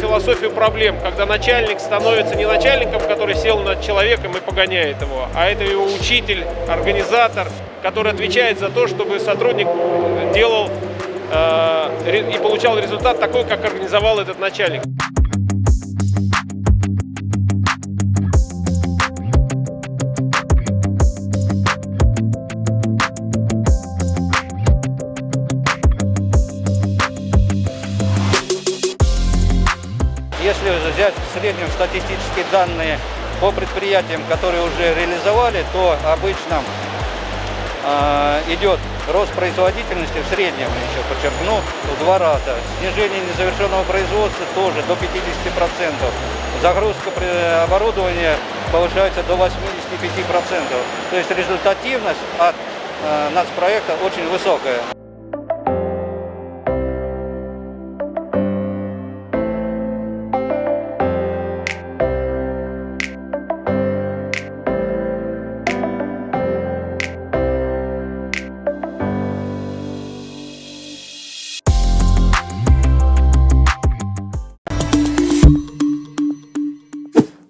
философию проблем, когда начальник становится не начальником, который сел над человеком и погоняет его, а это его учитель, организатор, который отвечает за то, чтобы сотрудник делал э, и получал результат такой, как организовал этот начальник. Если взять в среднем статистические данные по предприятиям, которые уже реализовали, то обычно э, идет рост производительности в среднем, еще подчеркну, в два раза. Снижение незавершенного производства тоже до 50%. Загрузка оборудования повышается до 85%. То есть результативность от э, нацпроекта очень высокая.